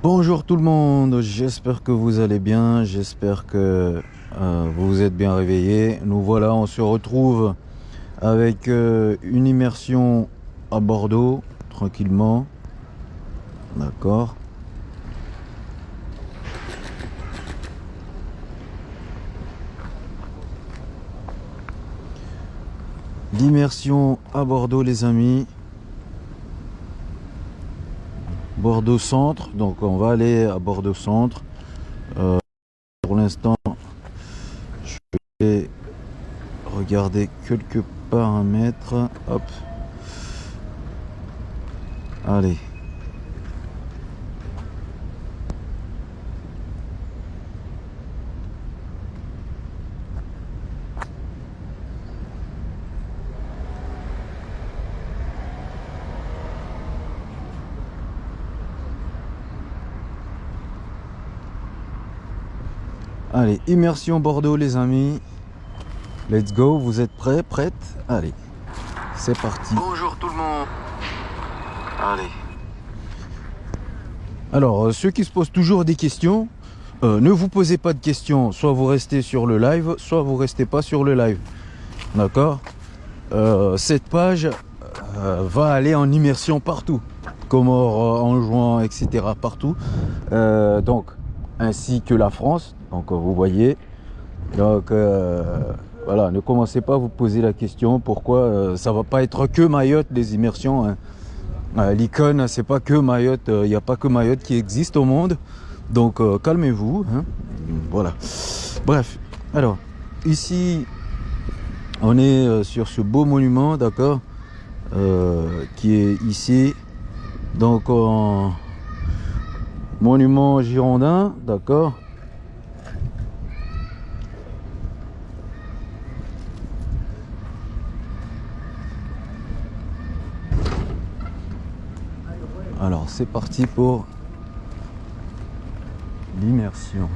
Bonjour tout le monde, j'espère que vous allez bien, j'espère que euh, vous vous êtes bien réveillés. Nous voilà, on se retrouve avec euh, une immersion à Bordeaux, tranquillement. D'accord. L'immersion à Bordeaux les amis. Bordeaux Centre. Donc on va aller à Bordeaux Centre. Euh, pour l'instant, je vais regarder quelques paramètres. Hop. Allez. Allez, immersion Bordeaux les amis. Let's go, vous êtes prêts, prêtes? Allez, c'est parti. Bonjour tout le monde. Allez. Alors, euh, ceux qui se posent toujours des questions, euh, ne vous posez pas de questions. Soit vous restez sur le live, soit vous restez pas sur le live. D'accord? Euh, Cette page va aller en immersion partout. Comores, en juin, etc. Partout. donc, ainsi que la France. Donc vous voyez. Donc voilà, ne commencez pas à vous poser la question pourquoi ça va pas être que Mayotte des immersions. Hein. L'icône, c'est pas que Mayotte, il n'y a pas que Mayotte qui existe au monde. Donc calmez-vous. Hein. Voilà. Bref, alors ici on est sur ce beau monument, d'accord, qui est ici. Donc en monument girondin, d'accord Alors c'est parti pour l'immersion.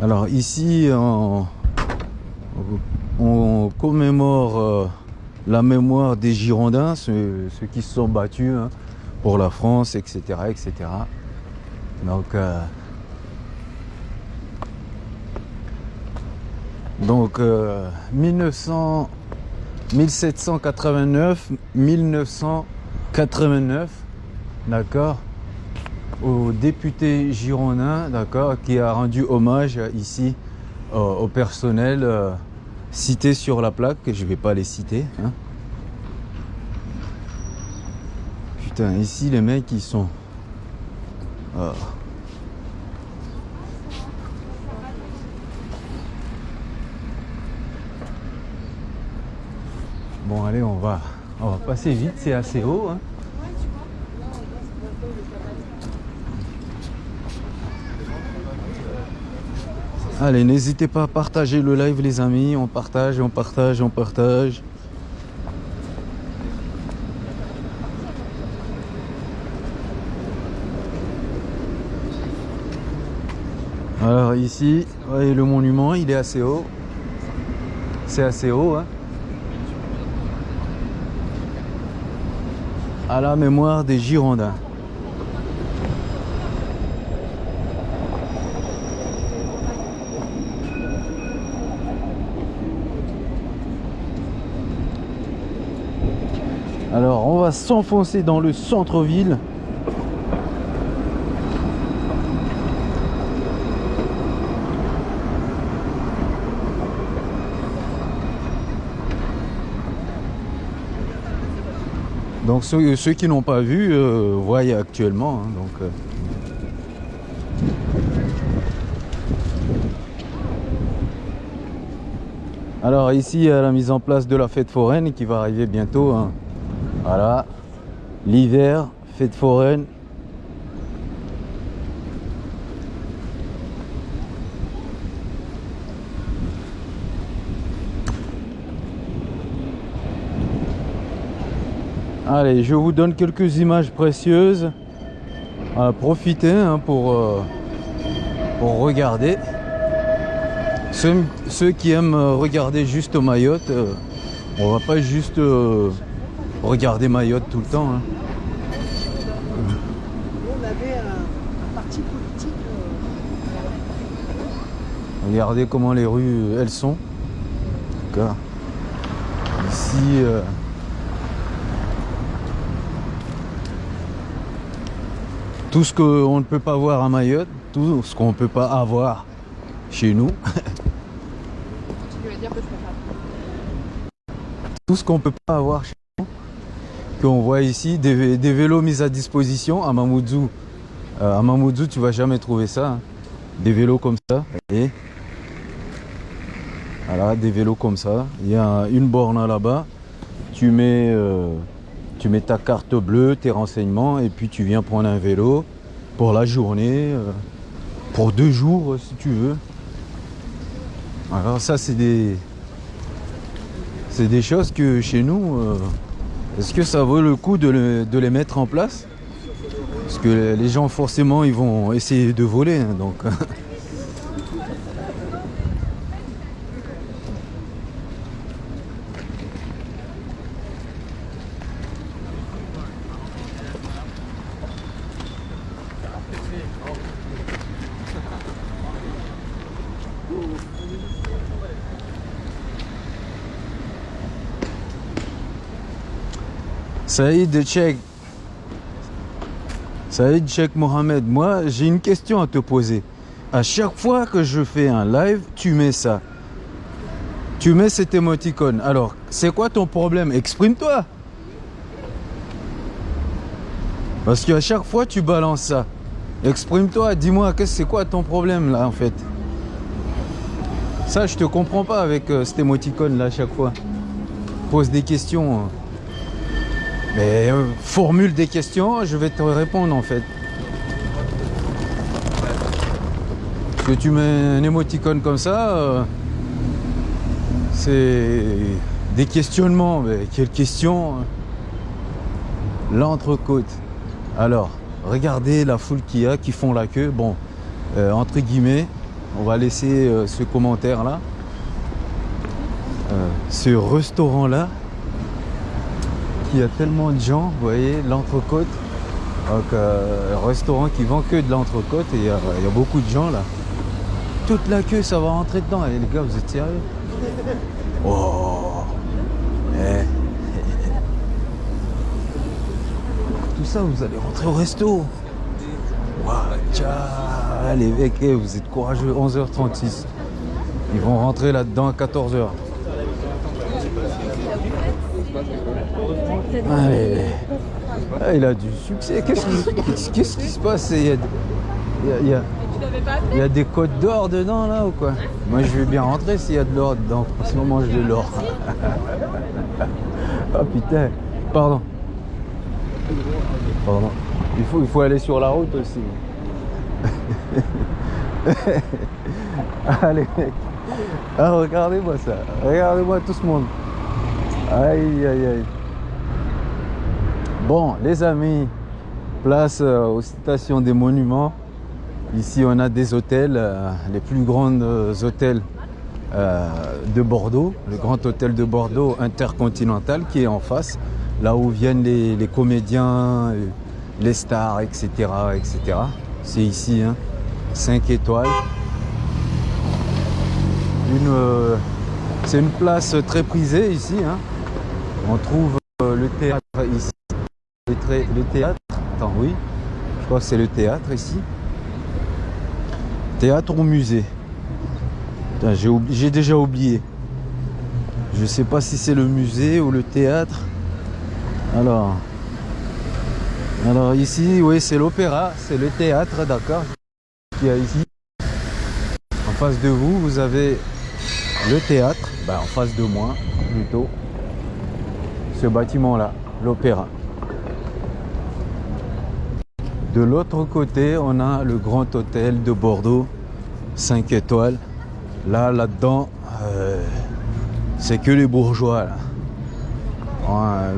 Alors ici on, commémore euh, la mémoire des Girondins, ceux, ceux qui se sont battus hein, pour la France, etc. etc. Donc, euh, donc euh, 1900, 1789, 1989, d'accord, au député girondin, d'accord, qui a rendu hommage ici euh, au personnel euh, cité sur la plaque, je vais pas les citer. Hein. Putain, ici les mecs ils sont. Oh. Bon allez on va on va passer vite, c'est assez haut. Hein. Allez, n'hésitez pas à partager le live les amis, on partage, on partage, on partage. Alors ici, voyez le monument, il est assez haut. C'est assez haut. Hein. À la mémoire des Girondins. Alors on va s'enfoncer dans le centre-ville. Ceux, ceux qui n'ont pas vu euh, voient actuellement. Hein, donc, euh. Alors ici, il y a la mise en place de la fête foraine qui va arriver bientôt. Hein. Voilà, l'hiver, fête foraine. Allez, je vous donne quelques images précieuses. profitez hein, pour, euh, pour regarder. Ceux, ceux, qui aiment regarder juste Mayotte, euh, On va pas juste euh, regarder Mayotte tout le temps. hein. Euh, Regardez comment les rues elles sont. Ici, tout ce qu'on ne peut pas voir à Mayotte, tout ce qu'on ne peut pas avoir chez nous, tout ce qu'on peut pas avoir chez nous, qu'on voit ici, des, vé- des vélos mis à disposition à Mamoudzou. Euh, à Mamoudzou, tu vas jamais trouver ça. hein. Des vélos comme ça. Et voilà, des vélos comme ça. Il y a une borne là-bas. Tu mets, euh, tu mets ta carte bleue, tes renseignements, et puis tu viens prendre un vélo pour la journée, euh, pour deux jours euh, si tu veux. Alors ça, c'est des, c'est des choses que chez nous, euh, est-ce que ça vaut le coup de, de les mettre en place? Parce que les gens forcément ils vont essayer de voler, hein, donc. Saïd Cheikh. Saïd Cheikh Mohamed, moi j'ai une question à te poser. À chaque fois que je fais un live, tu mets ça. Tu mets cet émoticône. Alors, c'est quoi ton problème? Exprime-toi. Parce qu'à chaque fois, tu balances ça. Exprime-toi, dis-moi, c'est quoi ton problème là en fait? Ça, je te comprends pas avec euh, cet émoticône là à chaque fois. Pose des questions. Mais euh, formule des questions, je vais te répondre en fait. Que tu mets un émoticône comme ça, euh, c'est des questionnements. Mais quelle question hein. L'entrecôte. Alors, regardez la foule qu'il y a qui font la queue. Bon, euh, entre guillemets, on va laisser ce commentaire là. Ce restaurant là il y a tellement de gens, vous voyez, l'entrecôte. Donc, euh, restaurant qui vend que de l'entrecôte et il y, a- il y a beaucoup de gens là. Toute la queue, ça va rentrer dedans. Et les gars, vous êtes sérieux? Oh Eh. Tout ça, vous allez rentrer au resto. Waouh, les mecs, eh, vous êtes courageux. 11h36. Ils vont rentrer là-dedans à 14h. Allez. Ah, il a du succès. Qu'est-ce qui, se passe? Il y a, des codes d'or dedans là ou quoi? Moi je vais bien rentrer s'il y a de l'or dedans. En ce moment j'ai de l'or. oh putain. Pardon. Pardon. Il faut, il faut aller sur la route aussi. Allez mec. Ah, regardez-moi ça. Regardez-moi tout ce monde. Aïe aïe aïe. Bon, les amis, place euh, aux stations des monuments. Ici, on a des hôtels, euh, les plus grands hôtels euh, de Bordeaux, le grand hôtel de Bordeaux intercontinental qui est en face, là où viennent les, comédiens, les stars, etc. etc. C'est ici, hein, 5 étoiles. C'est une place très prisée ici. hein. On trouve le théâtre ici. Le, théâtre, attends, oui, je crois que c'est le théâtre ici. Théâtre ou musée? J'ai déjà oublié. Je sais pas si c'est le musée ou le théâtre. Alors, alors ici, oui, c'est l'opéra, c'est le théâtre, d'accord. Qu'il y a ici? En face de vous, vous avez le théâtre. Ben, en face de moi, plutôt. Ce bâtiment-là, l'opéra. De l'autre côté, on a le grand hôtel de Bordeaux, 5 étoiles. Là, là-dedans, euh, c'est que les bourgeois. là.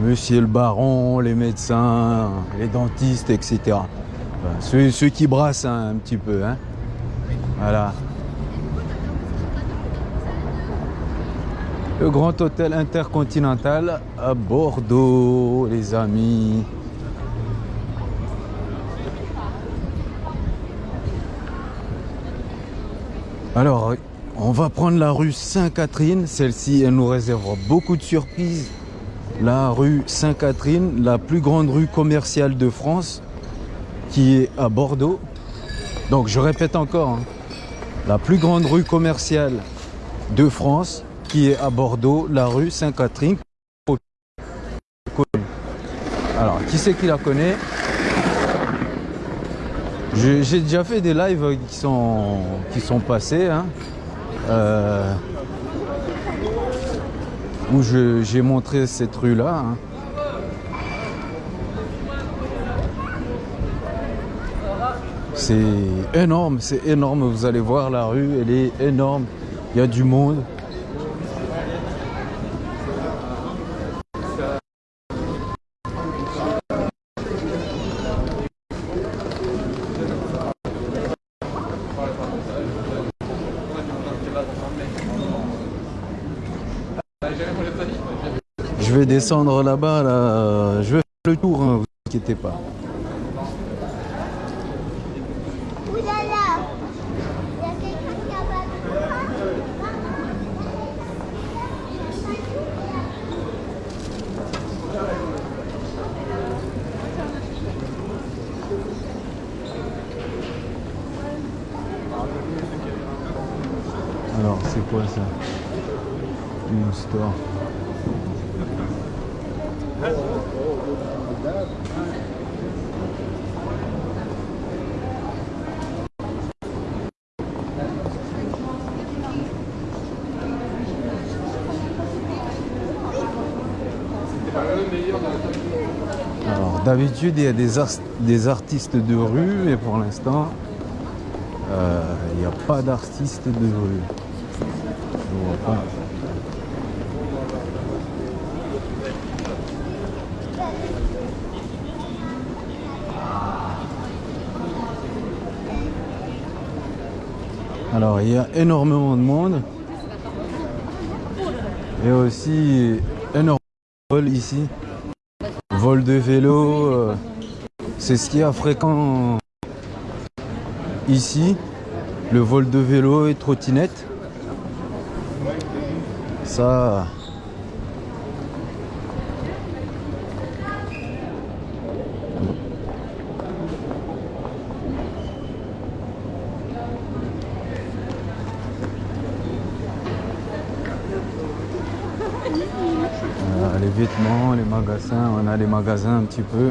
Monsieur le baron, les médecins, les dentistes, etc. Ceux qui brassent hein, un petit peu. hein. Voilà. Le grand hôtel intercontinental à Bordeaux, les amis. Alors, on va prendre la rue Sainte-Catherine. Celle-ci, elle nous réservera beaucoup de surprises. La rue Sainte-Catherine, la plus grande rue commerciale de France, qui est à Bordeaux. Donc, je répète encore, hein, la plus grande rue commerciale de France, qui est à Bordeaux, la rue Sainte-Catherine. Alors, qui c'est qui la connaît? J'ai déjà fait des lives qui sont, qui sont passés, hein, euh, où j'ai montré cette rue-là. hein. C'est énorme, c'est énorme. Vous allez voir la rue, elle est énorme. Il y a du monde. Je vais descendre là-bas, là. je vais faire le tour, hein, vous inquiétez pas. Alors, c'est quoi ça? Une store. Alors, d'habitude, il y a des, artistes de rue, mais pour l'instant, euh, il n'y a pas d'artistes de rue. Alors, il y a énormément de monde. Et aussi énormément de vol ici. Vol de vélo. euh, C'est ce qui est fréquent ici. Le vol de vélo et trottinette. Ça. Voilà, les les magasins, on a les magasins un petit peu.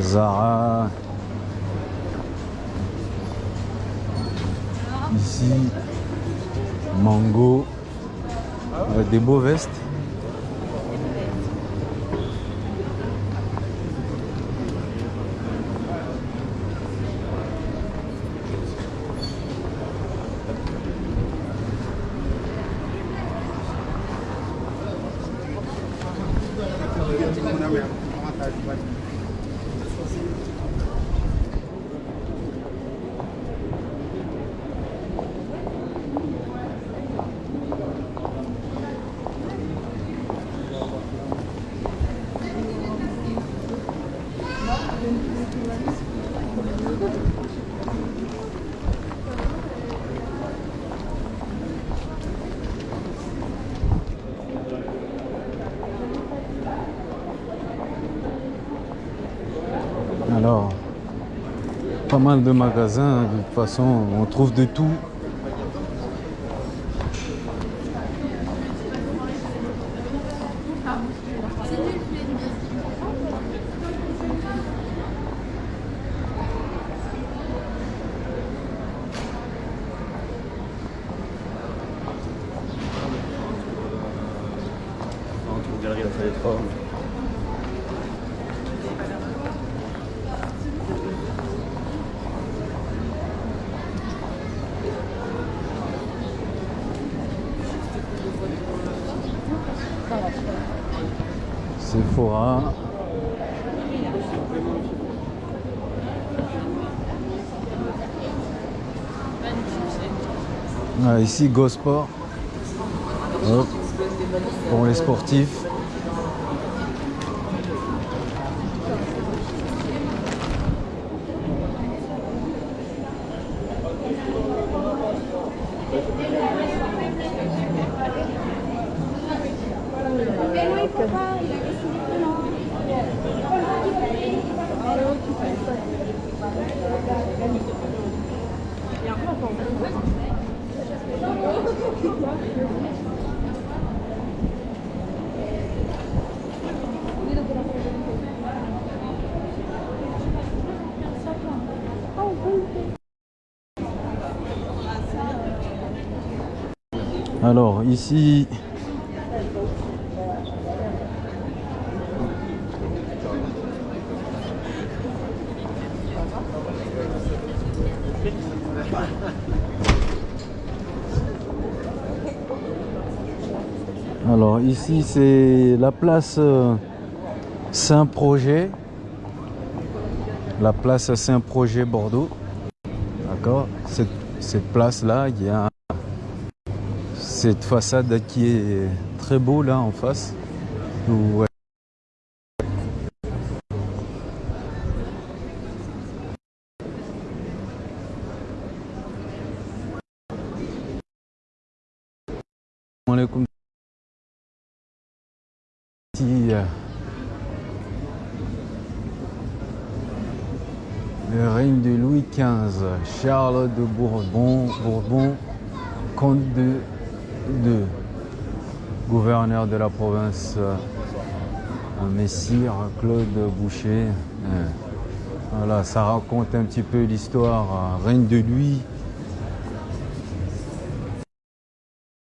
Zara. Ici, Mango. Des beaux vestes. Alors, pas mal de magasins, de toute façon, on trouve de tout. Ici, Gosport. Hop. pour les sportifs. Alors ici, alors ici c'est la place euh, Saint-Projet, la place Saint-Projet Bordeaux. D'accord? Cette, cette place là, il y a cette façade qui est très beau là en face. Ici, euh, Le règne de Louis XV, Charles de Bourbon, Bourbon, comte de, de gouverneur de la province, euh, Messire Claude Boucher. Euh, Voilà, ça raconte un petit peu l'histoire, euh, règne de Louis.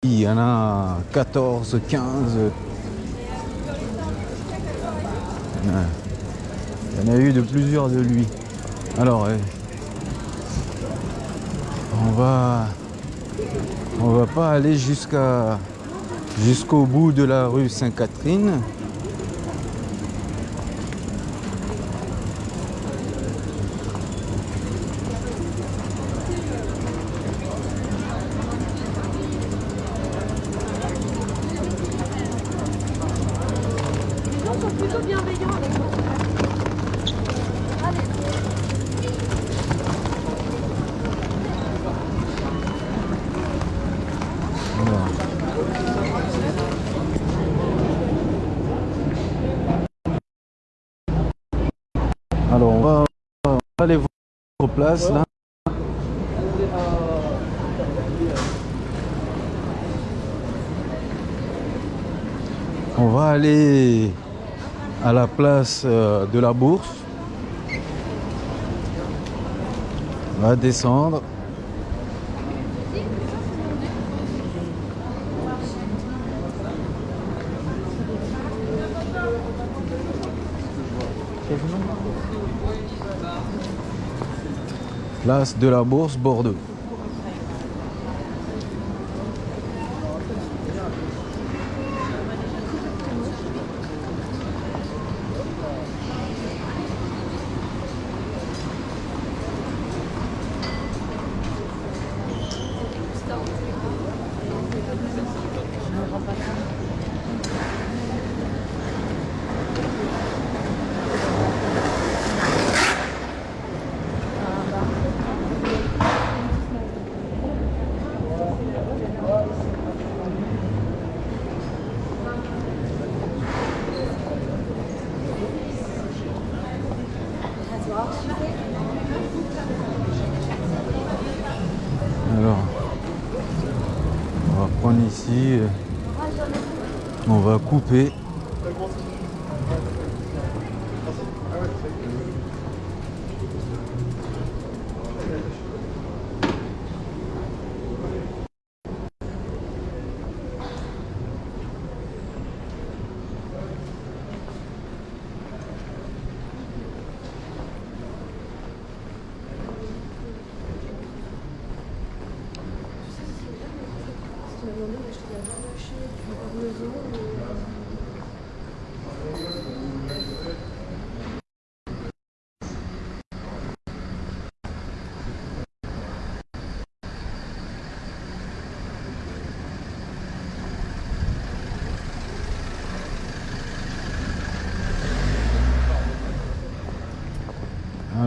Il y en a 14, 15. Ouais. Il y en a eu de plusieurs de lui. Alors, on va, on va pas aller jusqu'au bout de la rue Sainte-Catherine. gens sont plutôt bienveillants avec moi. Alors, on va, on va aller voir votre On va aller à la place euh, de la bourse. On va descendre. Place de la Bourse Bordeaux.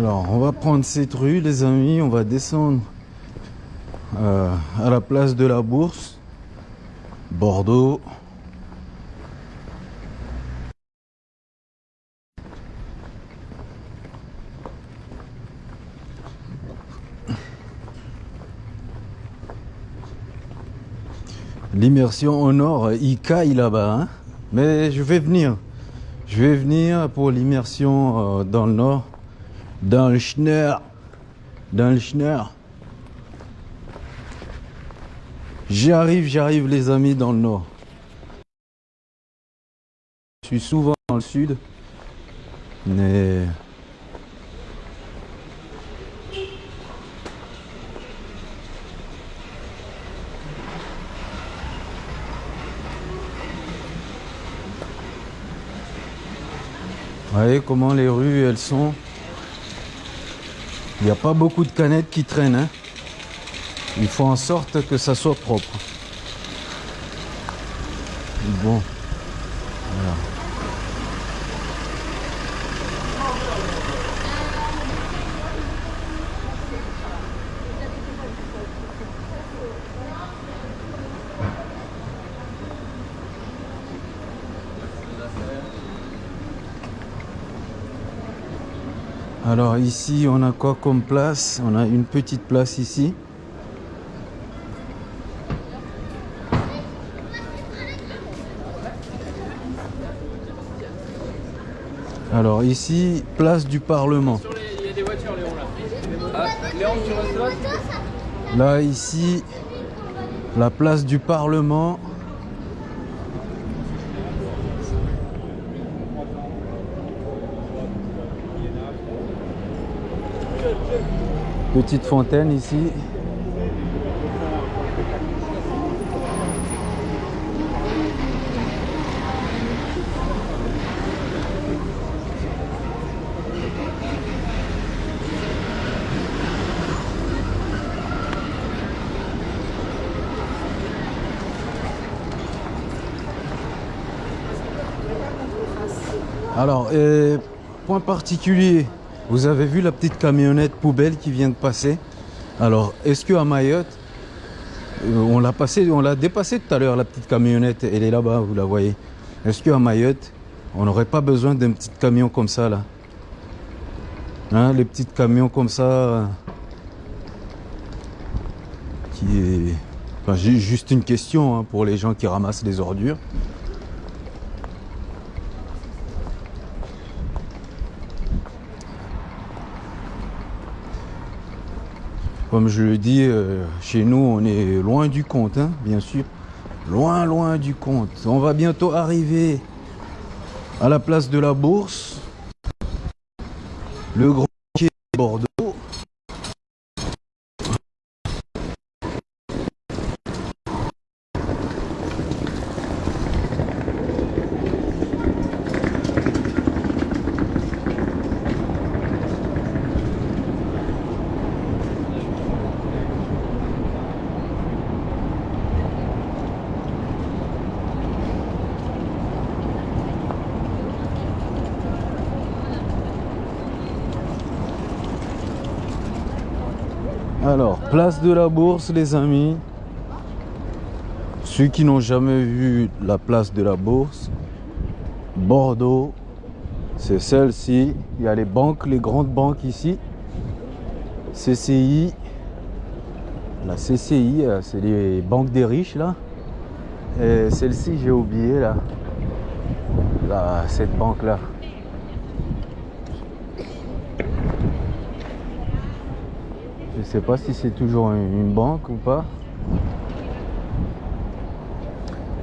Alors, on va prendre cette rue, les amis. On va descendre euh, à la place de la Bourse, Bordeaux. L'immersion au nord, il caille là-bas. hein. Mais je vais venir. Je vais venir pour l'immersion euh, dans le nord. Dans le Schneur. Dans le Schneur. J'arrive, j'arrive les amis dans le nord. Je suis souvent dans le sud. Mais... Vous voyez comment les rues elles sont? Il n'y a pas beaucoup de canettes qui traînent. hein. Il faut en sorte que ça soit propre. Bon. Alors ici, on a quoi comme place? On a une petite place ici. Alors ici, place du Parlement. Il y a des voitures, Léon, là. Ah, Léon, tu restes là? Là, ici, la place du Parlement. Petite fontaine ici. Alors, point particulier, vous avez vu la petite camionnette poubelle qui vient de passer? Alors, est-ce que à Mayotte, euh, on l'a passé, on l'a dépassé tout à l'heure la petite camionnette, elle est là-bas, vous la voyez. Est-ce qu'à Mayotte, on n'aurait pas besoin d'un petit camion comme ça là? Hein, les petits camions comme ça, qui enfin, juste une question hein, pour les gens qui ramassent les ordures. Comme je le dis, euh, chez nous, on est loin du compte, hein, bien sûr. Loin, loin du compte. On va bientôt arriver à la place de la Bourse. Le grand quai de Bordeaux. Alors, place de la Bourse, les amis. Ceux qui n'ont jamais vu la place de la Bourse, Bordeaux, c'est celle-ci. Il y a les banques, les grandes banques ici. CCI. La CCI, euh, c'est les banques des riches là. Et celle-ci, j'ai oublié là. Là, cette banque Je sais pas si c'est toujours une une banque ou pas.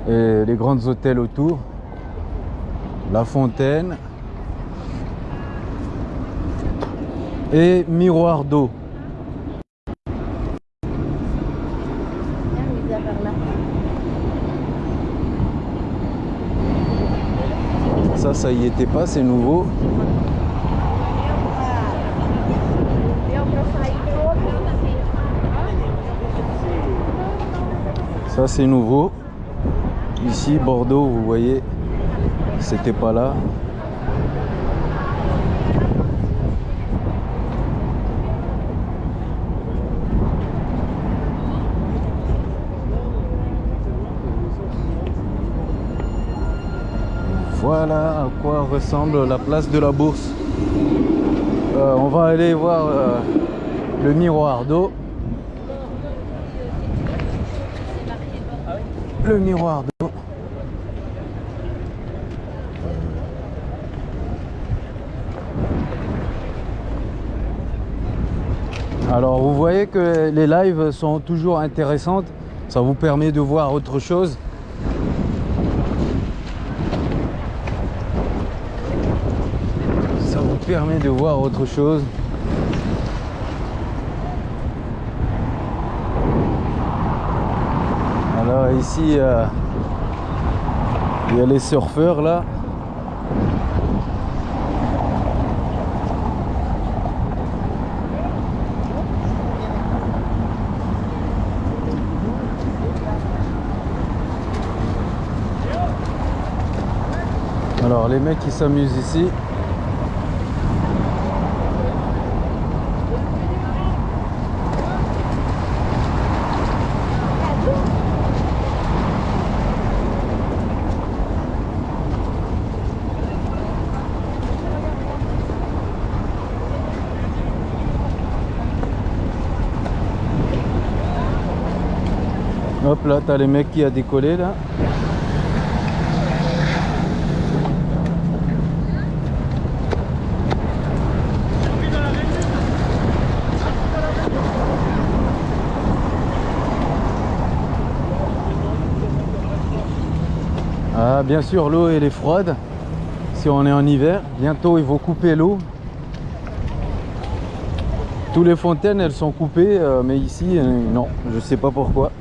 Et les grands hôtels autour. La fontaine. Et miroir d'eau. Ça, ça y était pas, c'est nouveau. ça c'est nouveau. Ici Bordeaux vous voyez c'était pas là. Voilà à quoi ressemble la place de la bourse. Euh, on va aller voir euh, le miroir d'eau. Miroir. Alors vous voyez que les lives sont toujours intéressantes. Ça vous permet de voir autre chose. Ça vous permet de voir autre chose. Ici, euh, il y a les surfeurs là. Alors les mecs qui s'amusent ici. Là, t'as les mecs qui a décollé là. Ah, bien sûr, l'eau elle est froide. Si on est en hiver, bientôt ils vont couper l'eau. Toutes les fontaines elles sont coupées, euh, mais ici, euh, non, je sais pas pourquoi.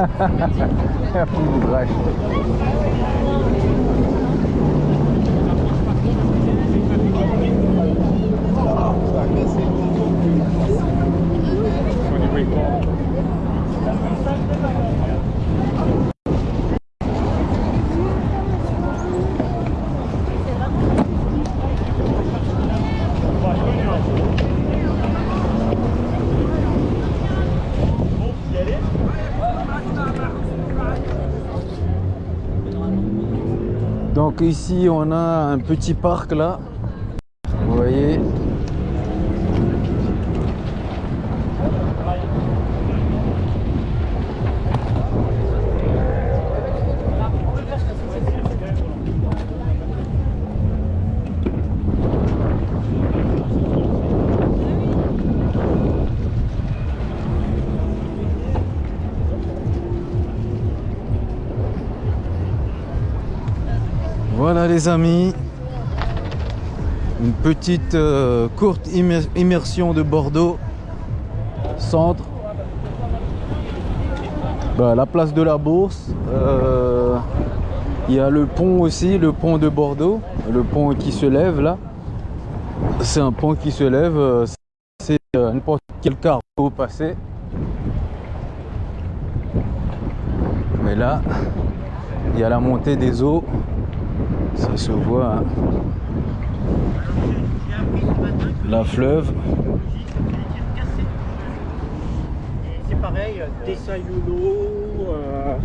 Un coup de drache. Ici on a un petit parc là. Les amis, une petite euh, courte immer- immersion de Bordeaux, centre, Bah, la place de la Bourse, Euh, il y a le pont aussi, le pont de Bordeaux, le pont qui se lève là, c'est un pont qui se lève, euh, c'est n'importe quel cargo passé, mais là, il y a la montée des eaux. Ça se voit. hein. La fleuve. C'est pareil, Tessayulo. Euh...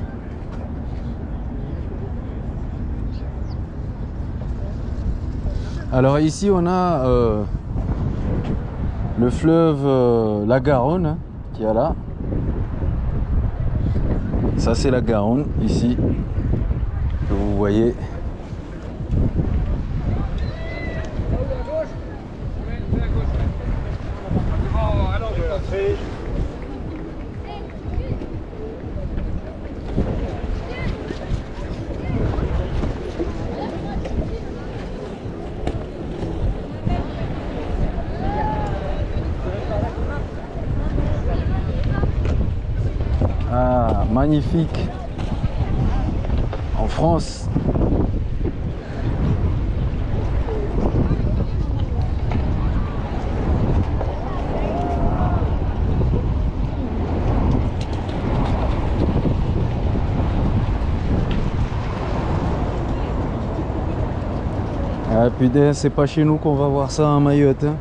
Alors ici on a euh, le fleuve euh, la Garonne hein, qui est là. Ça c'est la Garonne ici que vous voyez. Ah, magnifique. En France, Ah putain, c'est pas chez nous qu'on va voir ça en Mayotte. hein.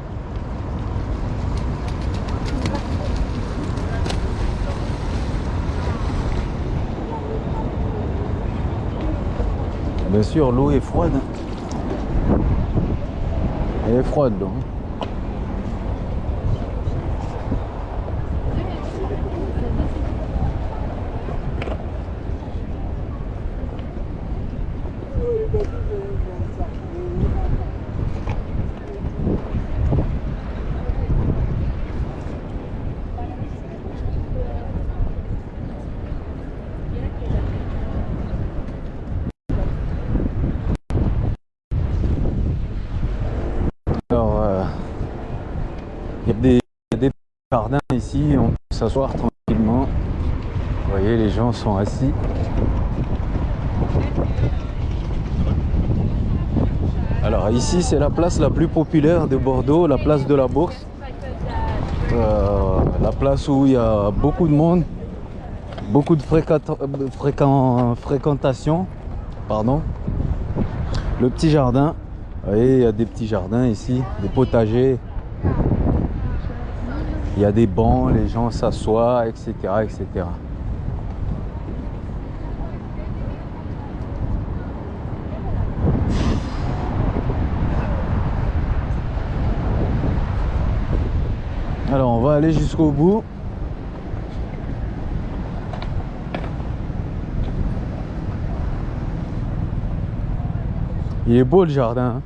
Bien sûr, l'eau est froide. Elle est froide, l'eau. hein. Alors, euh, il y a des, il y a des jardins ici, on peut s'asseoir tranquillement. Vous voyez, les gens Alors ici, c'est la place la plus populaire de Bordeaux, la place de la Bourse. Euh, la place où il y a beaucoup de monde, beaucoup de fréquent- fréquentation. Pardon. Le petit jardin. Vous il y a des petits jardins ici, des potagers. Il y a des bancs, les gens s'assoient, etc., etc. Alors, on va aller jusqu'au bout. Il est beau le jardin. hein.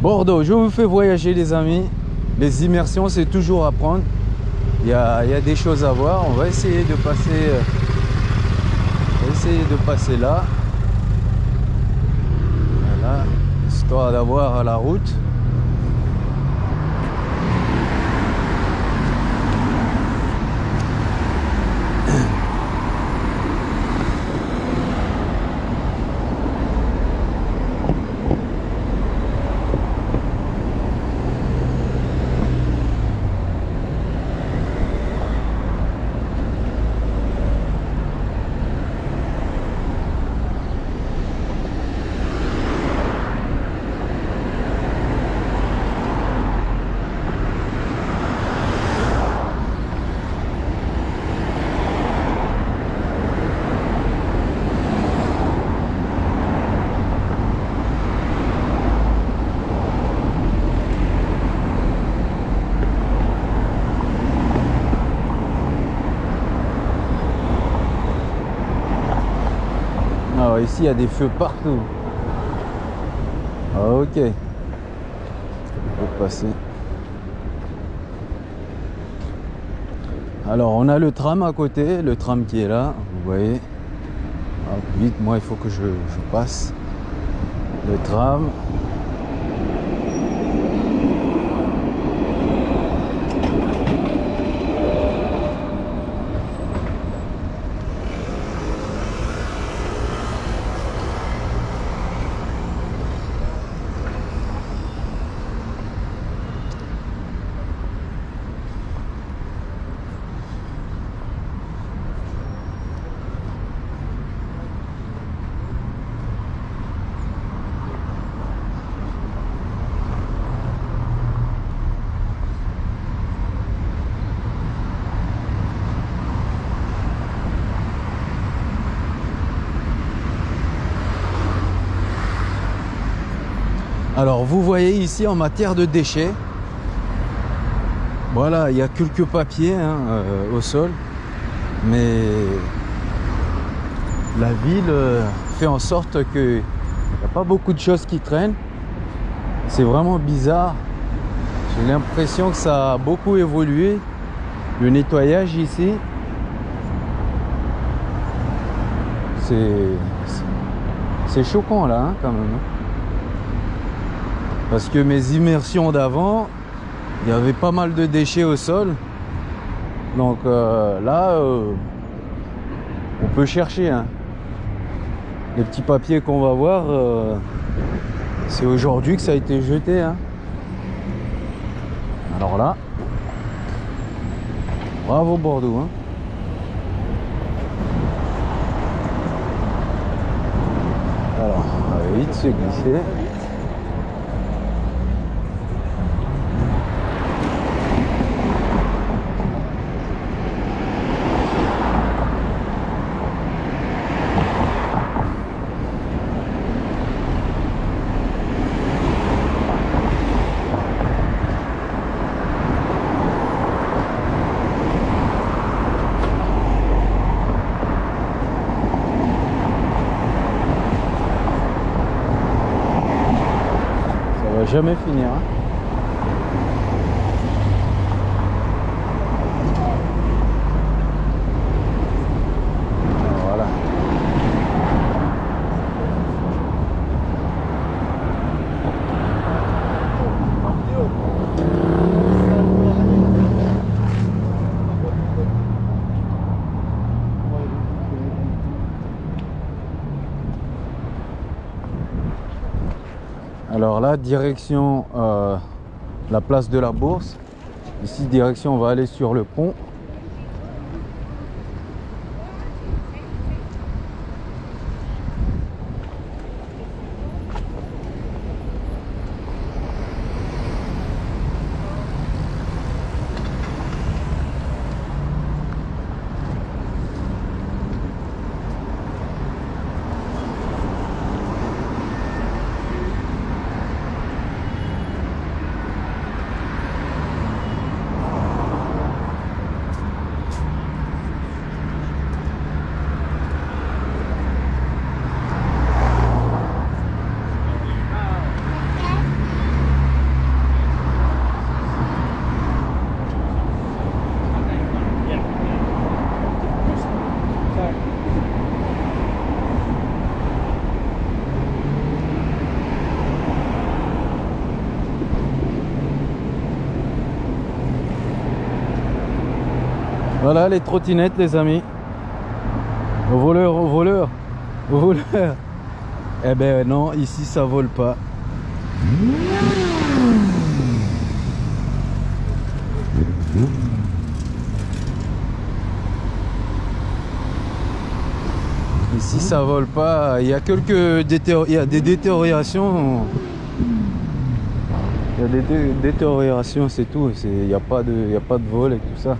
Bordeaux, je vous fais voyager les amis. Les immersions, c'est toujours à prendre. Il y a, des choses à voir. On va essayer de passer, euh, essayer de passer là. Voilà, histoire d'avoir la route. Ici, il y a des feux partout. Ah, ok. On peut passer. Alors, on a le tram à côté, le tram qui est là, vous voyez. Vite, moi, il faut que je passe. Le tram. Alors, vous voyez en matière de déchets, voilà, il y a quelques papiers hein, euh, au sol, mais la ville euh, fait en sorte qu'il n'y a pas beaucoup de choses qui traînent. C'est vraiment bizarre. J'ai l'impression que ça a beaucoup évolué. Le nettoyage ici, c'est choquant là hein, quand même. Parce que mes immersions d'avant, il y avait pas mal de déchets au sol. Donc euh, là, euh, on peut chercher. hein. Les petits papiers qu'on va voir, euh, c'est aujourd'hui que ça a été jeté. hein. Alors là, bravo Bordeaux. hein. Alors, on va vite se glisser. Ça va jamais finir. hein. Voilà. Alors là, direction euh, la place de la Bourse. Ici, direction, on va aller sur le pont. Les trottinettes, les amis. Au voleur, au voleur, au voleur. Eh ben non, ici ça vole pas. Ici ça vole pas. Il y a quelques détéo- il y a des détériorations. Il y a des dé- détériorations, c'est tout. Il n'y a pas de, il y a pas de vol et tout ça.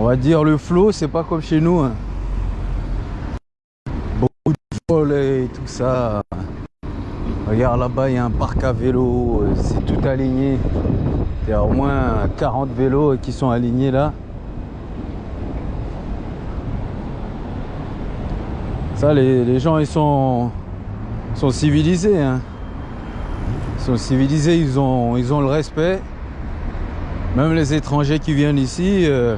On va dire le flot, c'est pas comme chez nous. hein. Beaucoup de vol et tout ça. Regarde là-bas, il y a un parc à vélo, euh, c'est tout aligné. Il y a au moins 40 vélos qui sont alignés là. Ça, les, les gens, ils sont, sont civilisés. hein. Ils sont civilisés, ils ont, ils ont le respect. Même les étrangers qui viennent ici, euh,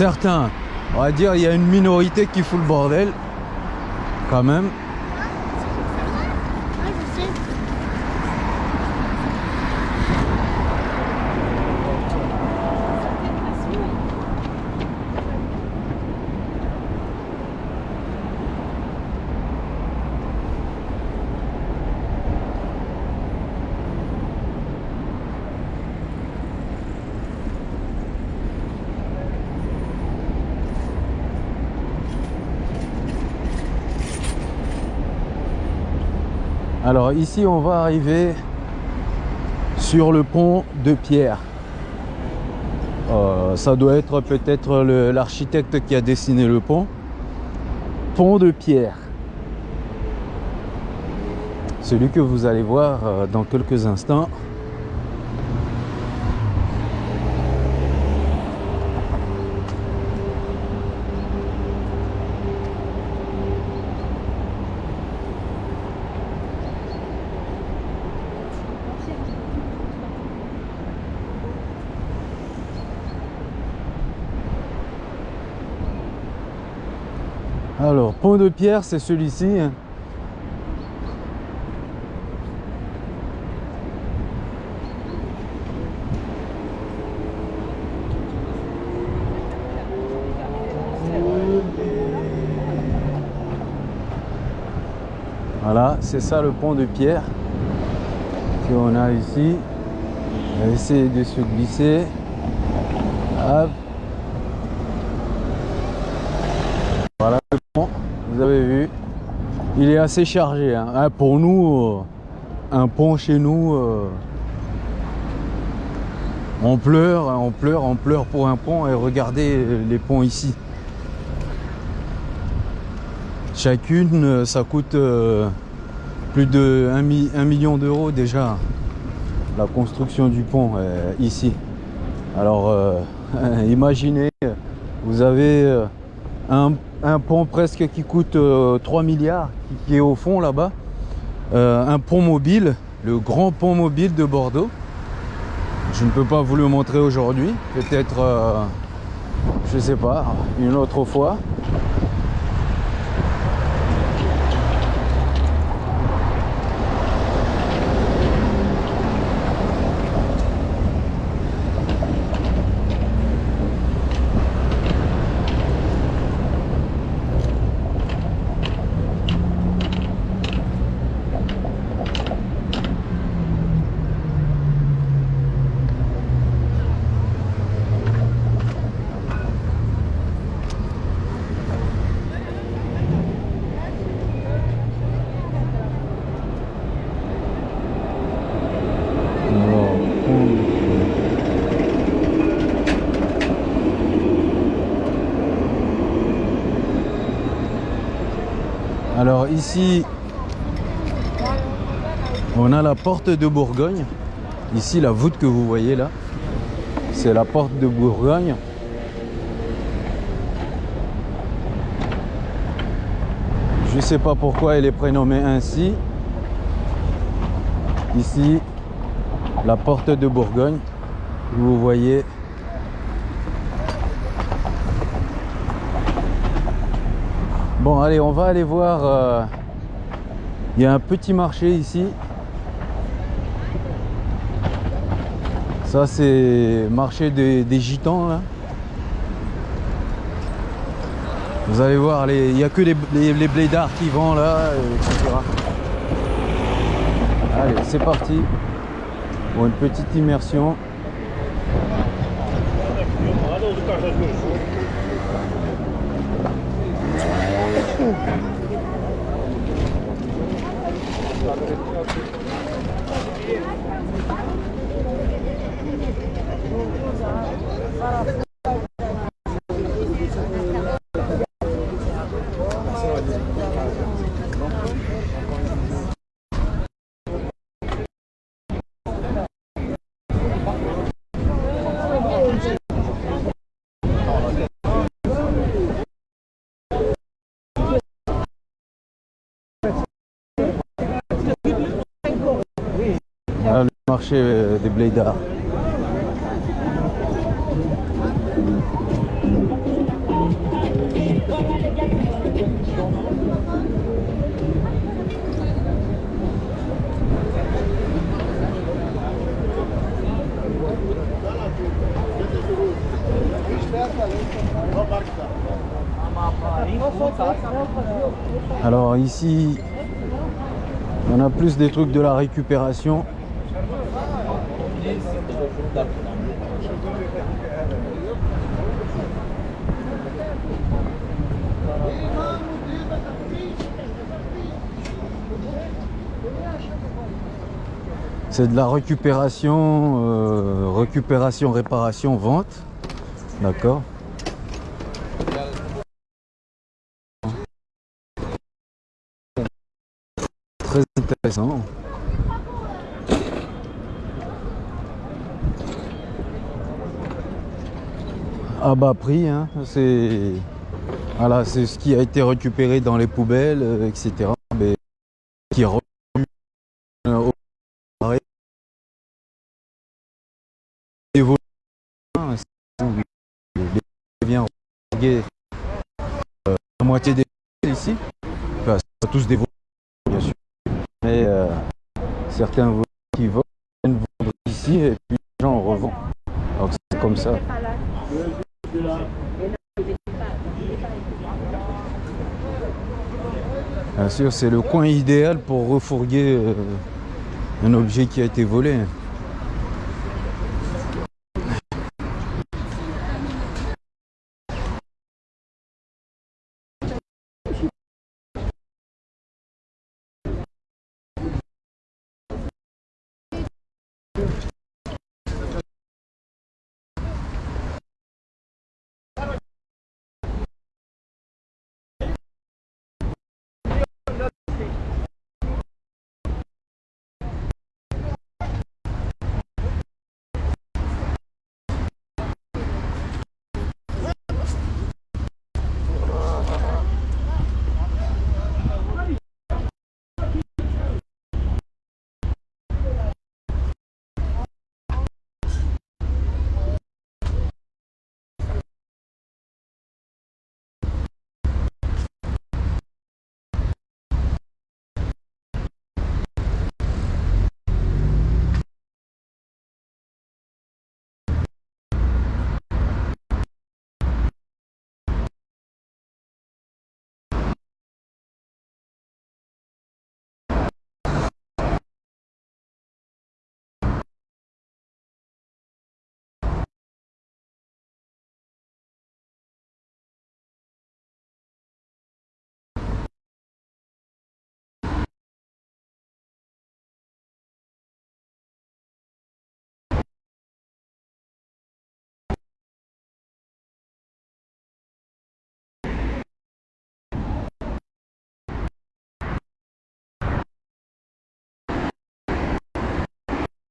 certains, on va dire, il y a une minorité qui fout le bordel, quand même. Alors ici, on va arriver sur le pont de pierre. Euh, ça doit être peut-être l'architecte qui a dessiné le pont. Pont de pierre. Celui que vous allez voir euh, dans quelques instants. Pont de pierre, c'est celui-ci. Hein. Voilà, c'est ça le pont de pierre qu'on a ici. On va essayer de se glisser. Hop. Assez chargé. hein. Ah, pour nous, euh, un pont chez nous, euh, on pleure, on pleure, on pleure pour un pont. Et regardez euh, les ponts ici. Chacune, ça coûte plus de 1, million d'euros déjà. La construction du pont ici. Alors, imaginez, vous avez un, un pont presque qui coûte euh, 3 milliards, qui, est au fond là-bas. Euh, un pont mobile, le grand pont mobile de Bordeaux. Je ne peux pas vous le montrer aujourd'hui. Peut-être, euh, je sais pas, une autre fois. Alors, on- Alors ici, on a la porte de Bourgogne. Ici, la voûte que vous voyez là, c'est la porte de Bourgogne. Je ne sais pas pourquoi elle est prénommée ainsi. Ici, la porte de Bourgogne. Vous voyez. Bon, allez, on va aller voir. euh, Il y a un petit marché ici. Ça, c'est marché des, gitans là. Vous allez voir, il n'y a que les, les, les blédards qui vendent là, etc. Allez, c'est parti pour une petite immersion. Euh, des. Alors ici, on a plus des trucs de la récupération. C'est de la récupération, euh, récupération, réparation, vente. D'accord. Très intéressant. À bas prix, hein, c'est voilà, ce qui a été récupéré dans les poubelles, euh, etc. Mais qui revenu euh, au relégués, euh, la moitié des ici, enfin, tous des bien sûr, mais euh, certains qui vendre ici et puis les gens en revendent. Donc c'est comme ça. Euh, sûr, c'est le coin idéal pour refourguer euh, un objet qui a été volé.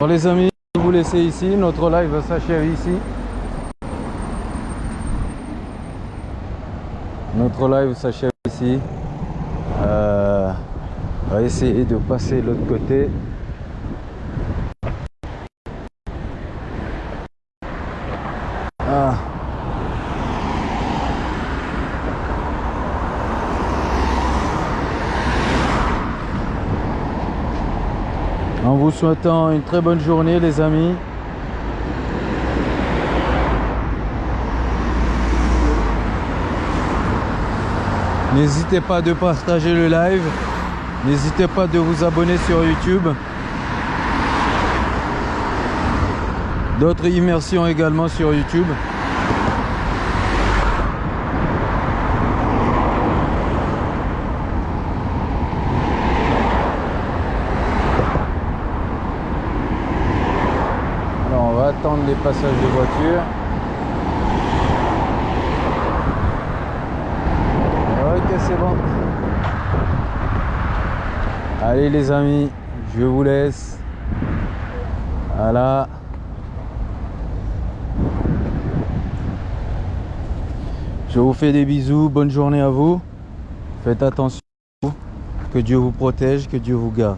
Bon les amis, je vous laisser ici, notre live s'achève ici. Notre live s'achève ici. Euh, on va essayer de passer l'autre côté. Ah. En vous souhaitant une très bonne journée les amis. N'hésitez pas de partager le live. N'hésitez pas de vous abonner sur YouTube. D'autres immersions également sur YouTube. Alors on va passages de voitures. Ok c'est bon. Allez les amis, je vous laisse. Voilà. Je vous fais des bisous, bonne journée à vous. Faites attention. Que Dieu vous protège, que Dieu vous garde.